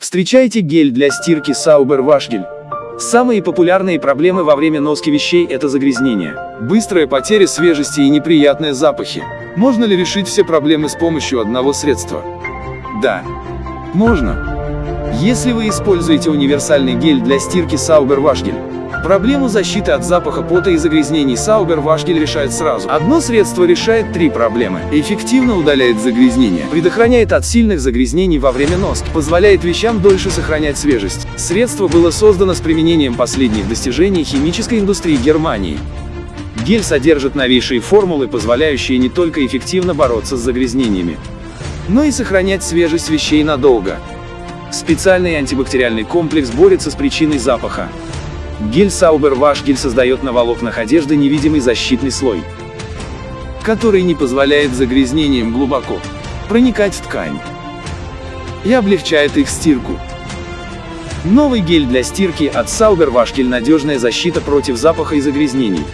Встречайте гель для стирки Sauber Washgel. Самые популярные проблемы во время носки вещей – это загрязнение. Быстрая потеря свежести и неприятные запахи. Можно ли решить все проблемы с помощью одного средства? Да, можно. Если вы используете универсальный гель для стирки Sauber Washgel, Проблему защиты от запаха пота и загрязнений Sauber Washgel решает сразу. Одно средство решает три проблемы. Эффективно удаляет загрязнения. Предохраняет от сильных загрязнений во время носки. Позволяет вещам дольше сохранять свежесть. Средство было создано с применением последних достижений химической индустрии Германии. Гель содержит новейшие формулы, позволяющие не только эффективно бороться с загрязнениями, но и сохранять свежесть вещей надолго. Специальный антибактериальный комплекс борется с причиной запаха. Гель Sauber гель создает на волокнах одежды невидимый защитный слой, который не позволяет загрязнениям глубоко проникать в ткань и облегчает их стирку. Новый гель для стирки от Sauber гель надежная защита против запаха и загрязнений.